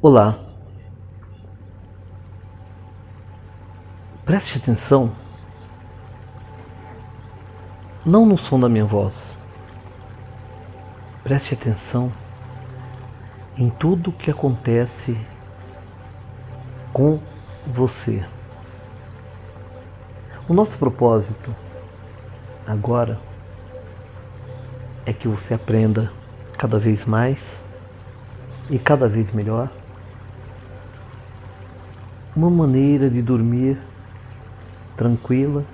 Olá. Preste atenção, não no som da minha voz. Preste atenção em tudo que acontece com você. O nosso propósito agora é que você aprenda cada vez mais e cada vez melhor uma maneira de dormir tranquila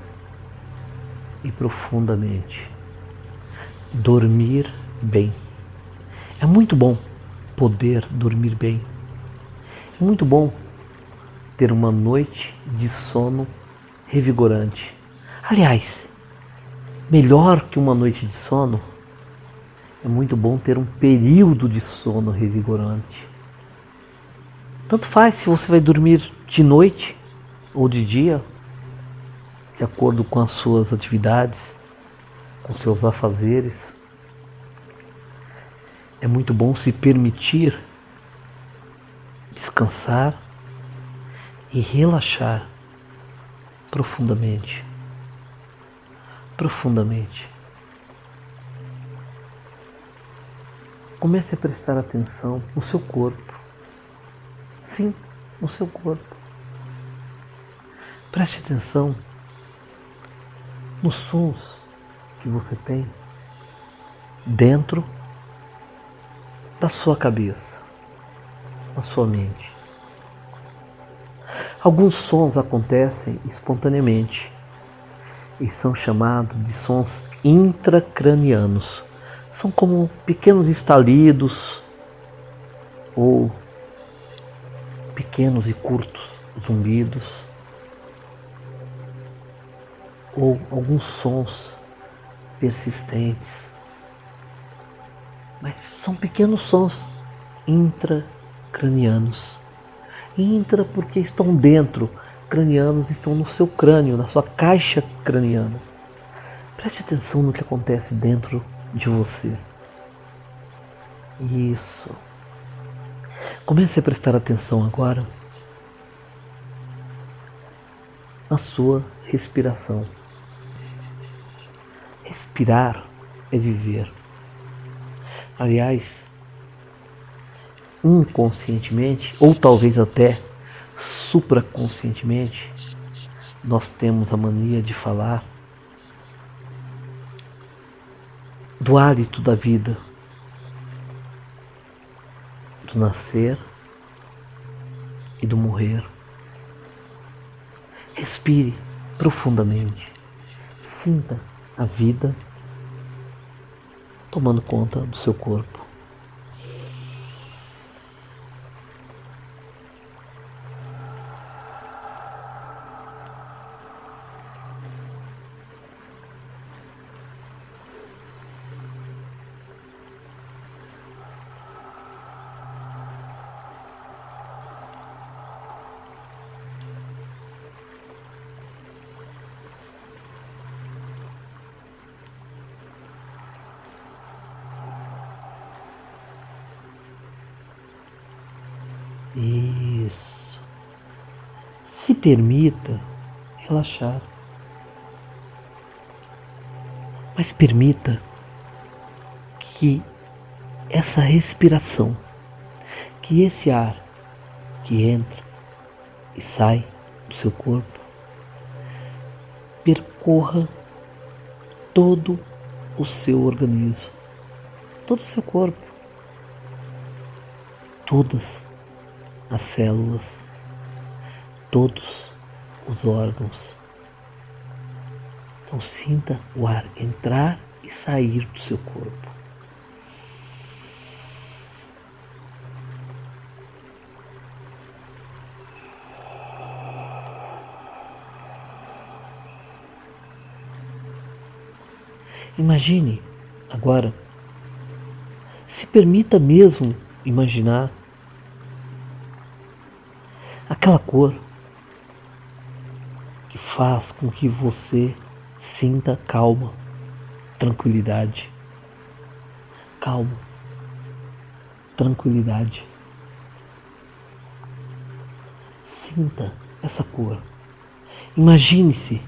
e profundamente. Dormir bem. É muito bom poder dormir bem. É muito bom ter uma noite de sono revigorante. Aliás, melhor que uma noite de sono, é muito bom ter um período de sono revigorante. Tanto faz se você vai dormir de noite ou de dia, de acordo com as suas atividades, com seus afazeres. É muito bom se permitir descansar e relaxar profundamente. Profundamente. Comece a prestar atenção no seu corpo. Sim, no seu corpo. Preste atenção nos sons que você tem dentro da sua cabeça, na sua mente. Alguns sons acontecem espontaneamente e são chamados de sons intracranianos. São como pequenos estalidos ou pequenos e curtos zumbidos ou alguns sons persistentes. Mas são pequenos sons intracranianos. Intra porque estão dentro, cranianos estão no seu crânio, na sua caixa craniana. Preste atenção no que acontece dentro de você. Isso. Comece a prestar atenção agora na sua respiração. Respirar é viver. Aliás, inconscientemente, ou talvez até supraconscientemente, nós temos a mania de falar do hálito da vida, do nascer e do morrer. Respire profundamente. Sinta a vida tomando conta do seu corpo. Permita relaxar. Mas permita que essa respiração, que esse ar que entra e sai do seu corpo, percorra todo o seu organismo, todo o seu corpo, todas as células, todos os órgãos. Então sinta o ar entrar e sair do seu corpo. Imagine agora, se permita mesmo imaginar aquela cor faz com que você sinta calma, tranquilidade. Calma, tranquilidade. Sinta essa cor. Imagine-se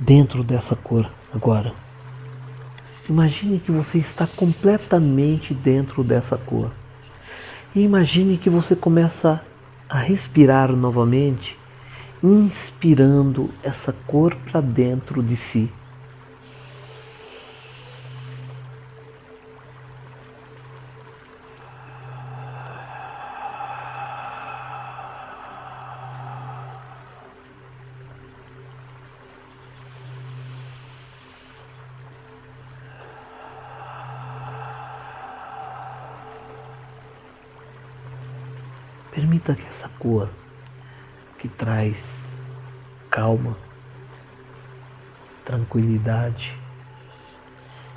dentro dessa cor agora. Imagine que você está completamente dentro dessa cor. E imagine que você começa a respirar novamente, inspirando essa cor para dentro de si.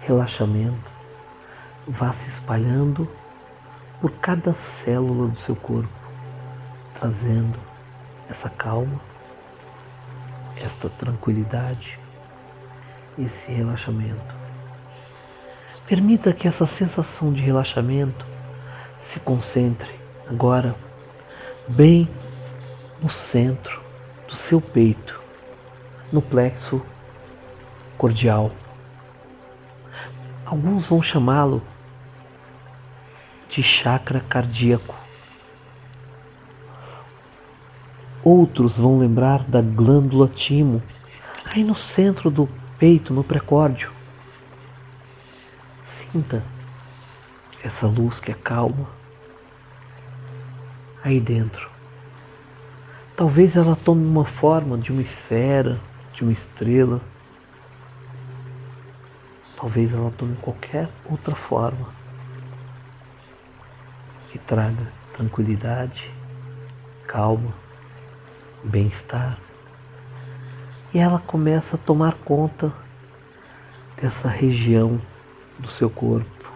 Relaxamento, vá se espalhando por cada célula do seu corpo, trazendo essa calma, esta tranquilidade, esse relaxamento. Permita que essa sensação de relaxamento se concentre agora bem no centro do seu peito, no plexo cordial. Alguns vão chamá-lo de chakra cardíaco. Outros vão lembrar da glândula timo, aí no centro do peito, no precórdio. Sinta essa luz que é calma aí dentro. Talvez ela tome uma forma de uma esfera, de uma estrela. Talvez ela tome qualquer outra forma que traga tranquilidade, calma, bem-estar. E ela começa a tomar conta dessa região do seu corpo,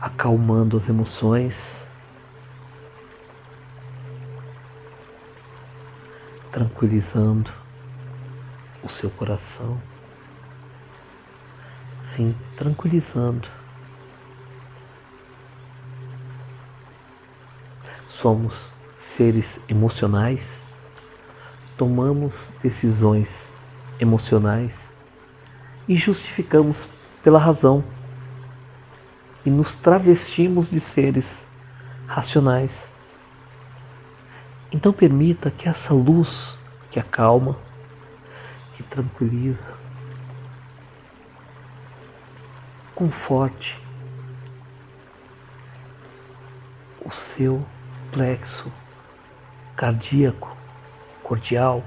acalmando as emoções tranquilizando o seu coração. Sim, tranquilizando. Somos seres emocionais, tomamos decisões emocionais e justificamos pela razão e nos travestimos de seres racionais então permita que essa luz que acalma, que tranquiliza, conforte o seu plexo cardíaco, cordial,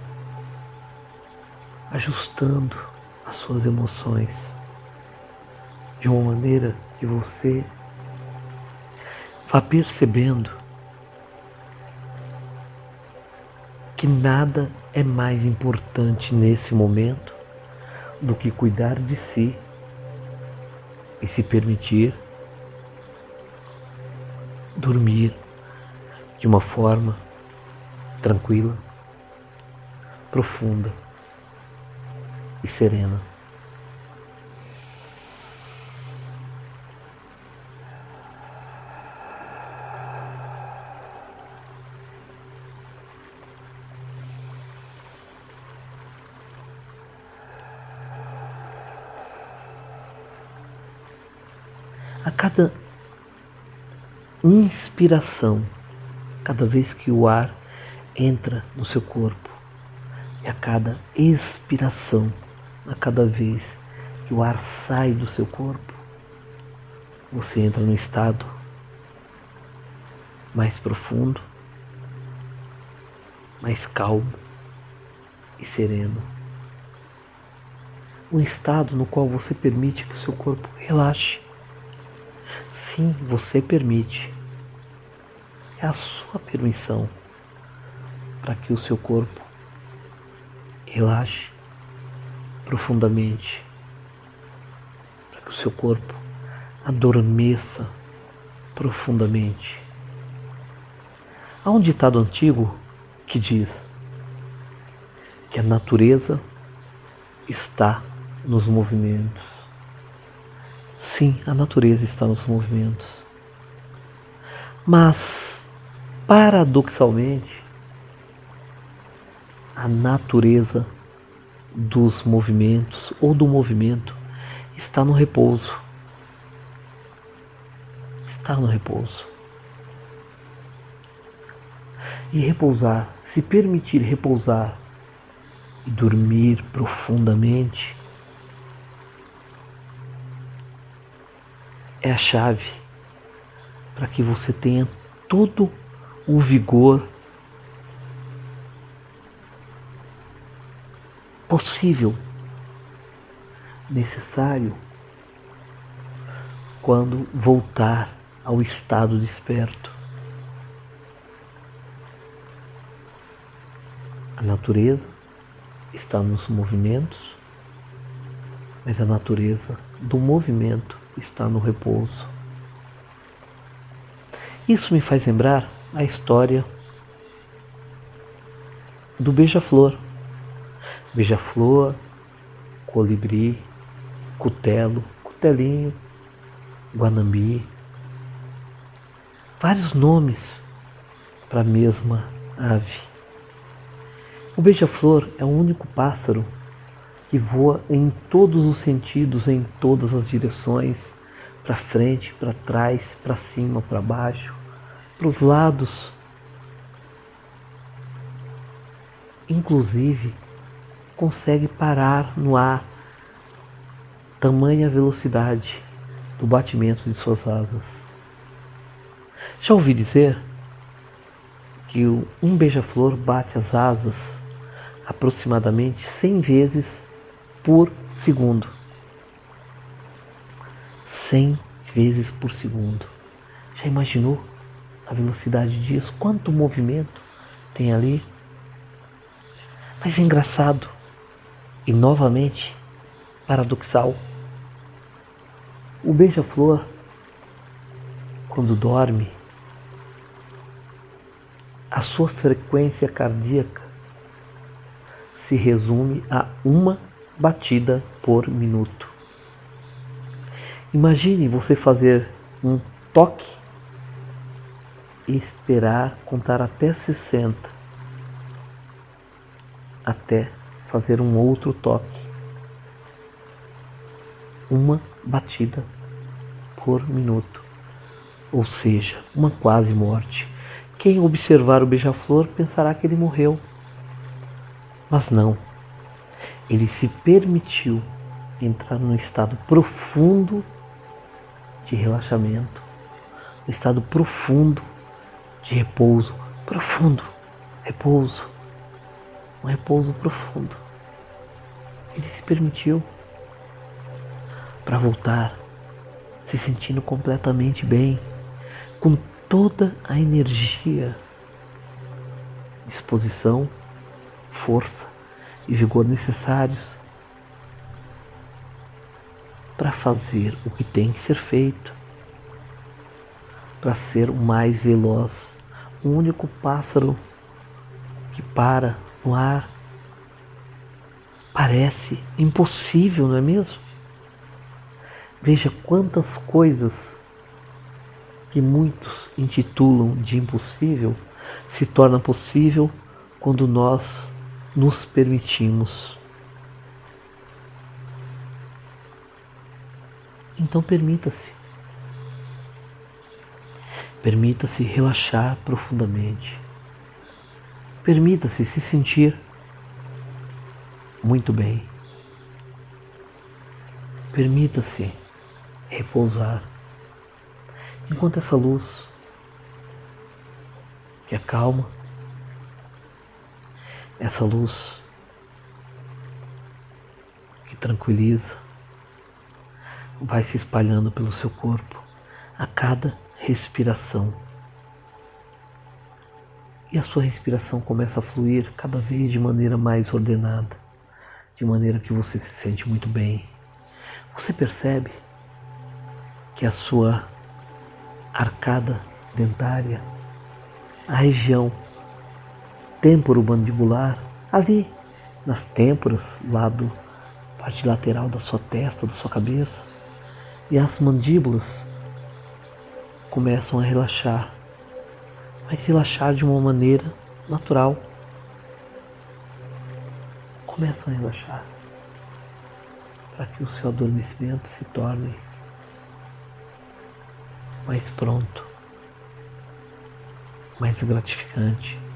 ajustando as suas emoções de uma maneira que você vá percebendo que nada é mais importante nesse momento do que cuidar de si e se permitir dormir de uma forma tranquila, profunda e serena. A cada inspiração, cada vez que o ar entra no seu corpo, e a cada expiração, a cada vez que o ar sai do seu corpo, você entra no estado mais profundo, mais calmo e sereno. Um estado no qual você permite que o seu corpo relaxe Sim, você permite. É a sua permissão para que o seu corpo relaxe profundamente, para que o seu corpo adormeça profundamente. Há um ditado antigo que diz que a natureza está nos movimentos. Sim, a natureza está nos movimentos. Mas paradoxalmente, a natureza dos movimentos ou do movimento está no repouso. Está no repouso. E repousar, se permitir repousar e dormir profundamente, é a chave para que você tenha todo o vigor possível, necessário, quando voltar ao estado desperto. A natureza está nos movimentos, mas a natureza do movimento está no repouso. Isso me faz lembrar a história do beija-flor. Beija-flor, colibri, cutelo, cutelinho, guanambi. Vários nomes para a mesma ave. O beija-flor é o único pássaro que voa em todos os sentidos, em todas as direções, para frente, para trás, para cima, para baixo, para os lados. Inclusive, consegue parar no ar, tamanha velocidade do batimento de suas asas. Já ouvi dizer que um beija-flor bate as asas aproximadamente 100 vezes por segundo. 100 vezes por segundo. Já imaginou a velocidade disso? Quanto movimento tem ali? Mas é engraçado e novamente paradoxal. O beija-flor, quando dorme, a sua frequência cardíaca se resume a uma batida por minuto. Imagine você fazer um toque e esperar contar até 60 até fazer um outro toque. Uma batida por minuto, ou seja, uma quase morte. Quem observar o beija-flor pensará que ele morreu, mas não ele se permitiu entrar num estado profundo de relaxamento, um estado profundo de repouso, profundo, repouso, um repouso profundo. Ele se permitiu para voltar se sentindo completamente bem, com toda a energia, disposição, força e vigor necessários para fazer o que tem que ser feito, para ser o mais veloz, o único pássaro que para no ar. Parece impossível, não é mesmo? Veja quantas coisas que muitos intitulam de impossível se torna possível quando nós nos permitimos. Então permita-se. Permita-se relaxar profundamente. Permita-se se sentir muito bem. Permita-se repousar. Enquanto essa luz que acalma, essa luz que tranquiliza vai se espalhando pelo seu corpo a cada respiração. E a sua respiração começa a fluir cada vez de maneira mais ordenada, de maneira que você se sente muito bem. Você percebe que a sua arcada dentária, a região temporomandibular, ali nas têmporas, lado, parte lateral da sua testa, da sua cabeça. E as mandíbulas começam a relaxar vai relaxar de uma maneira natural. Começa a relaxar para que o seu adormecimento se torne mais pronto, mais gratificante.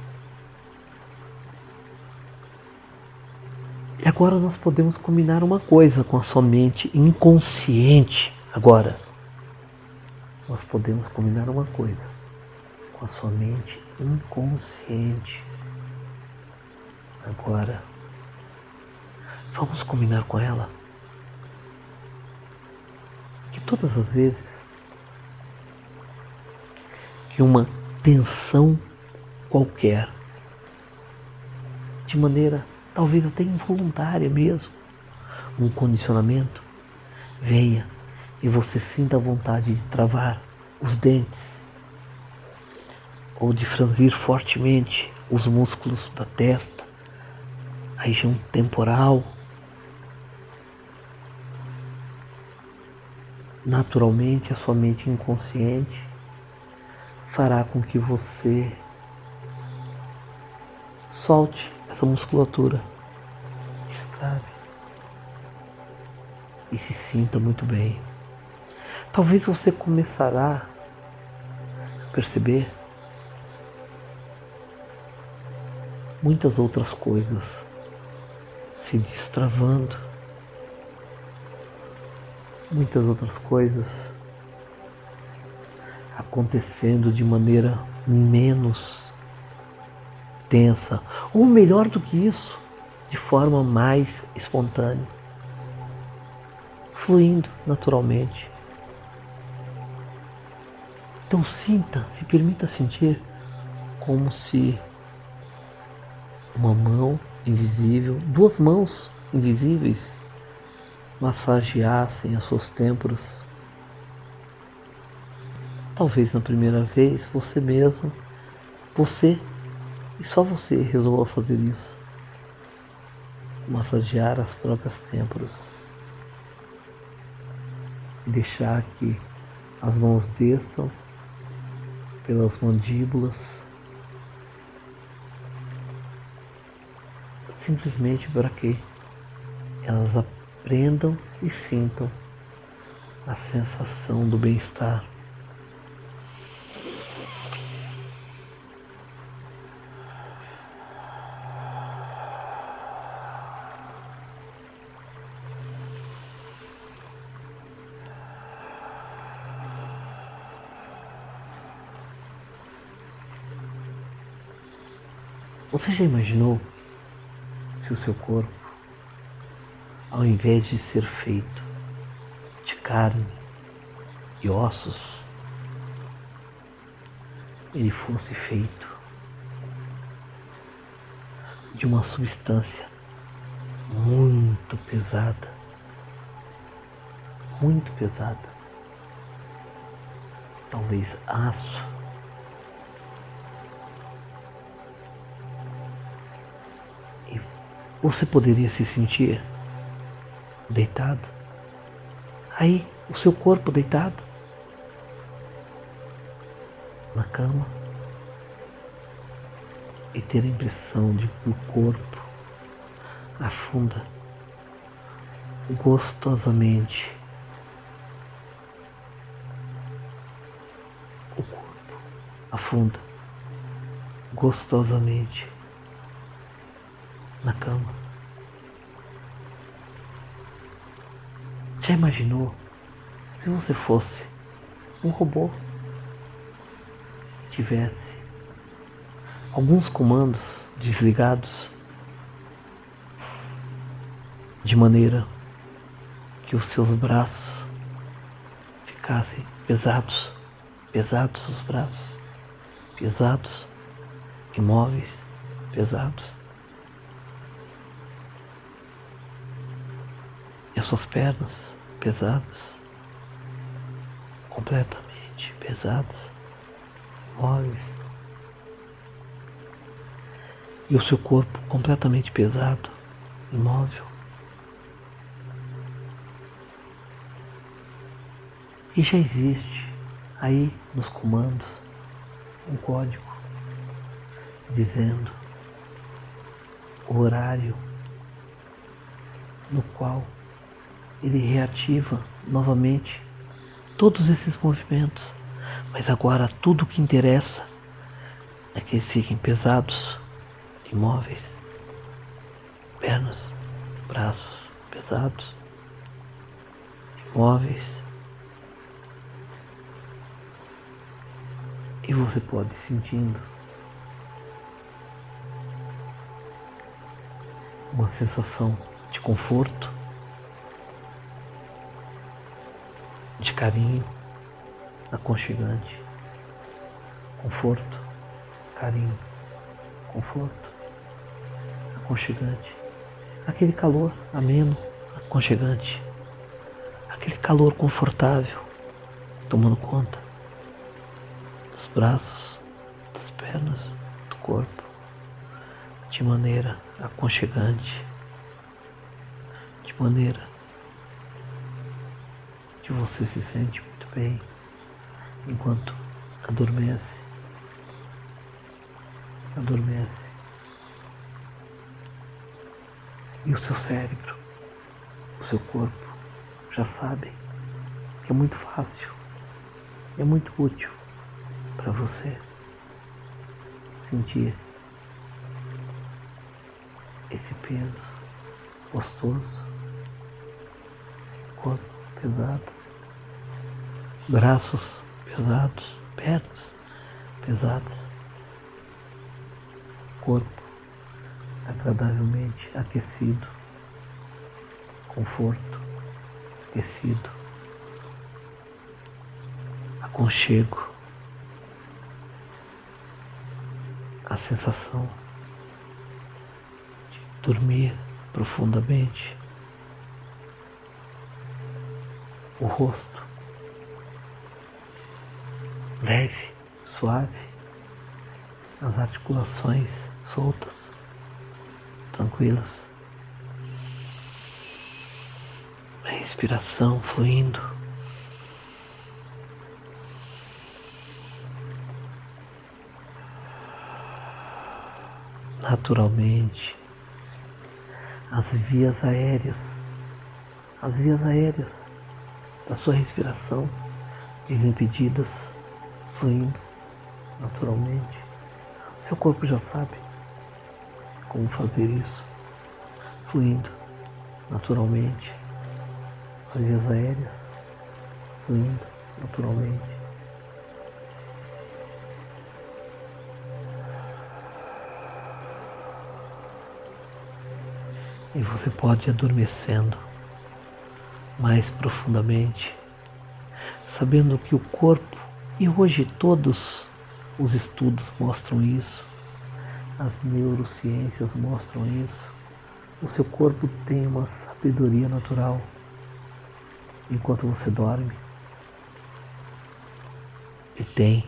E agora nós podemos combinar uma coisa com a sua mente inconsciente. Agora, nós podemos combinar uma coisa com a sua mente inconsciente. Agora, vamos combinar com ela que todas as vezes que uma tensão qualquer, de maneira talvez até involuntária mesmo, um condicionamento, venha e você sinta a vontade de travar os dentes. Ou de franzir fortemente os músculos da testa, a região temporal. Naturalmente, a sua mente inconsciente fará com que você solte essa musculatura, estrave e se sinta muito bem. Talvez você começará a perceber muitas outras coisas se destravando, muitas outras coisas acontecendo de maneira menos tensa, ou melhor do que isso, de forma mais espontânea, fluindo naturalmente. Então sinta, se permita sentir como se uma mão invisível, duas mãos invisíveis massageassem as suas têmporas. Talvez na primeira vez você mesmo, você e só você resolva fazer isso. Massagear as próprias têmporas. Deixar que as mãos desçam pelas mandíbulas. Simplesmente para que elas aprendam e sintam a sensação do bem-estar. Você já imaginou se o seu corpo, ao invés de ser feito de carne e ossos, ele fosse feito de uma substância muito pesada, muito pesada, talvez aço você poderia se sentir deitado. Aí, o seu corpo deitado na cama e ter a impressão de que o corpo afunda gostosamente. O corpo afunda gostosamente na cama. Já imaginou se você fosse um robô? Tivesse alguns comandos desligados de maneira que os seus braços ficassem pesados, pesados os braços, pesados, imóveis, pesados. As suas pernas pesadas, completamente pesadas, móveis, e o seu corpo completamente pesado, imóvel. E já existe aí nos comandos um código dizendo o horário no qual ele reativa novamente todos esses movimentos. Mas agora tudo o que interessa é que eles fiquem pesados, imóveis, pernas, braços pesados, imóveis. E você pode sentindo uma sensação de conforto, carinho, aconchegante, conforto, carinho, conforto, aconchegante, aquele calor ameno, aconchegante, aquele calor confortável, tomando conta dos braços, das pernas, do corpo, de maneira aconchegante, de maneira que você se sente muito bem enquanto adormece, adormece. E o seu cérebro, o seu corpo já sabe que é muito fácil, é muito útil para você sentir esse peso gostoso, corpo pesado, braços pesados, pernas pesadas, corpo agradavelmente aquecido, conforto, aquecido, aconchego, a sensação dormir profundamente. O rosto leve, suave, as articulações soltas, tranquilas. A respiração fluindo. Naturalmente as vias aéreas, as vias aéreas da sua respiração desimpedidas, fluindo naturalmente. Seu corpo já sabe como fazer isso, fluindo naturalmente. As vias aéreas fluindo naturalmente. e você pode ir adormecendo mais profundamente, sabendo que o corpo, e hoje todos os estudos mostram isso, as neurociências mostram isso, o seu corpo tem uma sabedoria natural enquanto você dorme e tem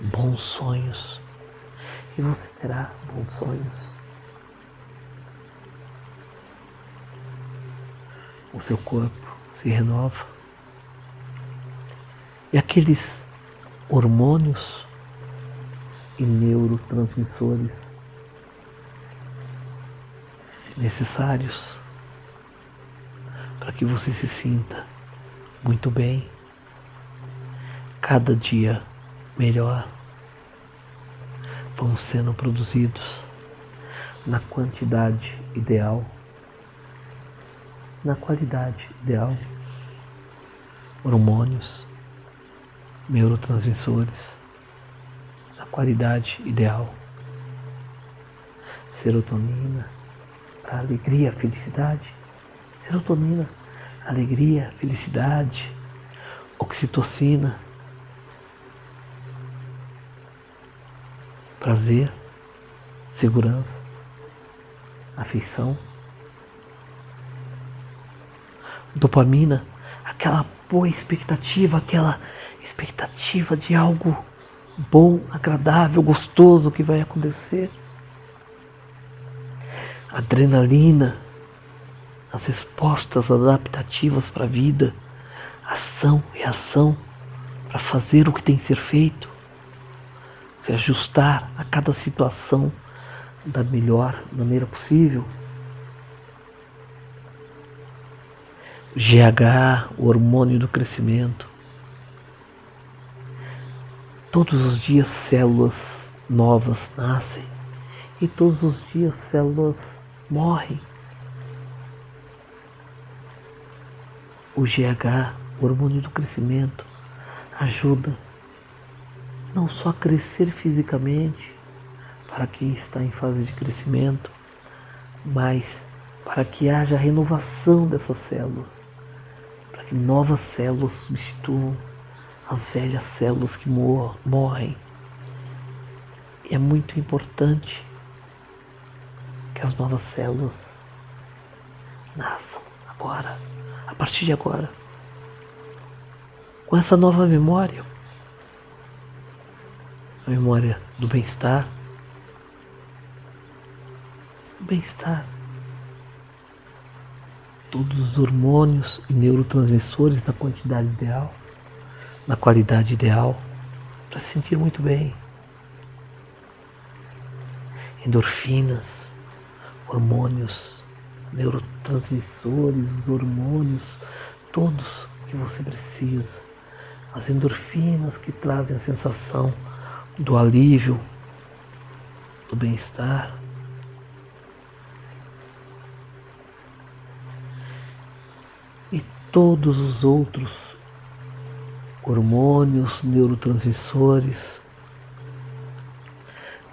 bons sonhos e você terá bons sonhos. o seu corpo se renova. E aqueles hormônios e neurotransmissores necessários para que você se sinta muito bem, cada dia melhor, vão sendo produzidos na quantidade ideal na qualidade ideal. Hormônios, neurotransmissores, na qualidade ideal. Serotonina, para alegria, felicidade. Serotonina, alegria, felicidade. Oxitocina, prazer, segurança, afeição dopamina, aquela boa expectativa, aquela expectativa de algo bom, agradável, gostoso que vai acontecer. Adrenalina, as respostas adaptativas para a vida, ação, reação para fazer o que tem que ser feito. se ajustar a cada situação da melhor maneira possível. GH, o hormônio do crescimento. Todos os dias células novas nascem e todos os dias células morrem. O GH, o hormônio do crescimento, ajuda não só a crescer fisicamente para quem está em fase de crescimento, mas para que haja renovação dessas células, para que novas células substituam as velhas células que mor morrem. E é muito importante que as novas células nasçam agora, a partir de agora, com essa nova memória, a memória do bem-estar, bem-estar. Todos os hormônios e neurotransmissores na quantidade ideal, na qualidade ideal, para se sentir muito bem. Endorfinas, hormônios, neurotransmissores, os hormônios, todos que você precisa. As endorfinas que trazem a sensação do alívio, do bem-estar. todos os outros hormônios, neurotransmissores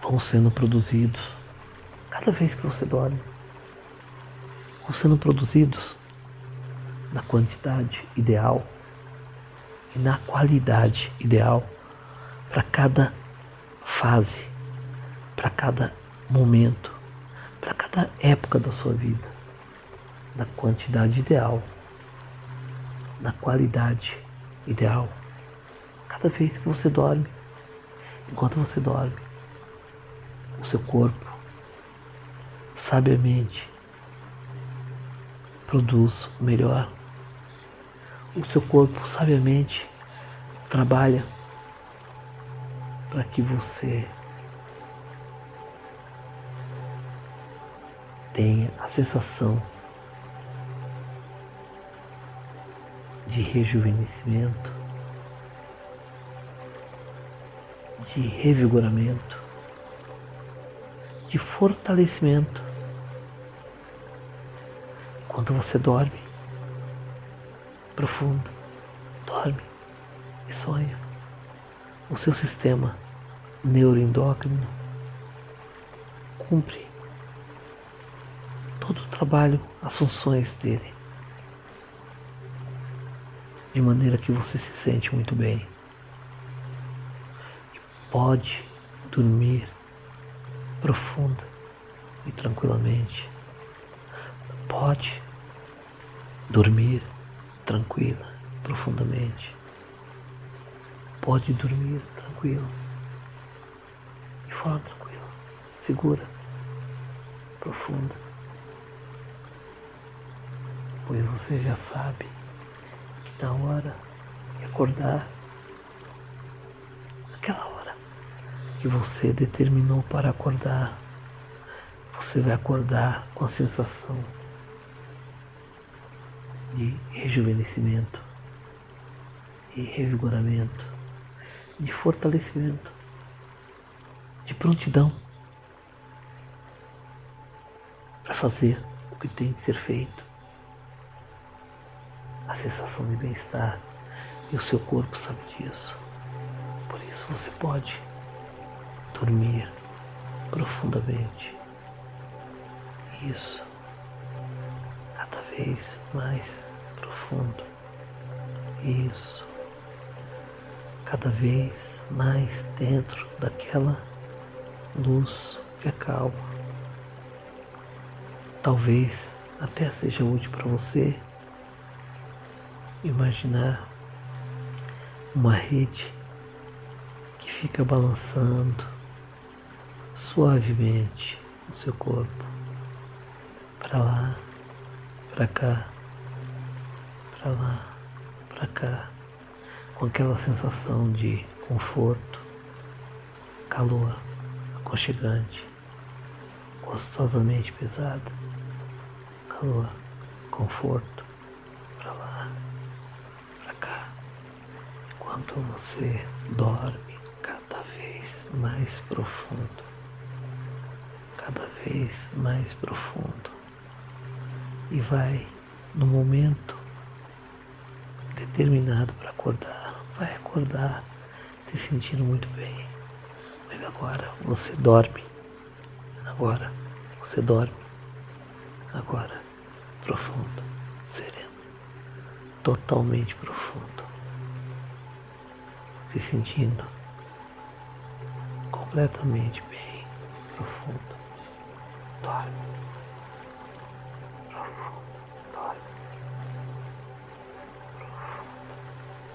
vão sendo produzidos cada vez que você dorme. Vão sendo produzidos na quantidade ideal e na qualidade ideal para cada fase, para cada momento, para cada época da sua vida, na quantidade ideal na qualidade ideal. Cada vez que você dorme, enquanto você dorme, o seu corpo sabiamente produz o melhor. O seu corpo sabiamente trabalha para que você tenha a sensação de rejuvenescimento, de revigoramento, de fortalecimento. Enquanto você dorme, profundo, dorme e sonha, o seu sistema neuroendócrino cumpre todo o trabalho, as funções dele de maneira que você se sente muito bem. Pode dormir profunda e tranquilamente. Pode dormir tranquila, profundamente. Pode dormir tranquilo, de forma tranquila, segura, profunda. Pois você já sabe na hora de acordar, que você determinou para acordar, você vai acordar com a sensação de rejuvenescimento, de revigoramento, de fortalecimento, de prontidão para fazer o que tem que ser feito a sensação de bem-estar e o seu corpo sabe disso. Por isso você pode dormir profundamente. Isso, cada vez mais profundo. Isso, cada vez mais dentro daquela luz que acalma. Talvez até seja útil para você imaginar uma rede que fica balançando suavemente o seu corpo. Para lá, para cá, para lá, para cá, com aquela sensação de conforto, calor aconchegante, gostosamente pesado, calor, conforto, para lá, para cá, enquanto você dorme cada vez mais profundo, cada vez mais profundo, e vai no momento determinado para acordar, vai acordar se sentindo muito bem. Mas agora você dorme. Agora você dorme. Agora profundo, sereno, totalmente profundo. Se sentindo completamente bem, profundo. Dorme.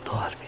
Dorme. Isso.